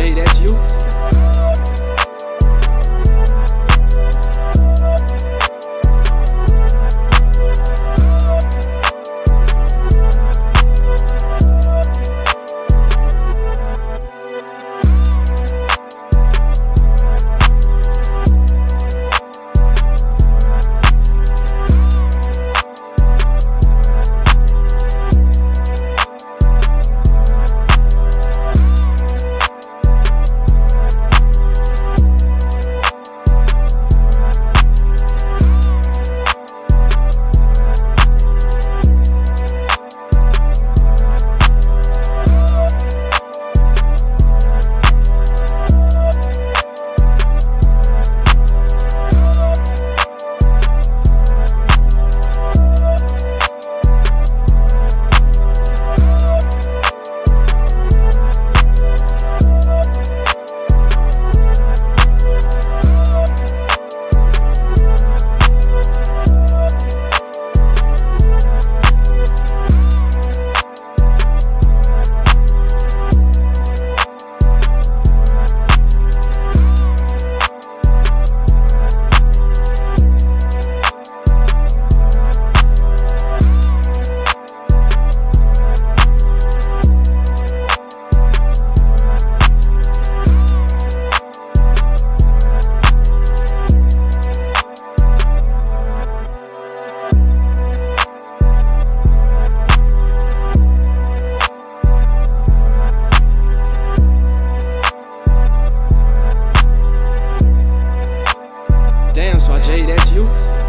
Jay, that's you. So J, that's you?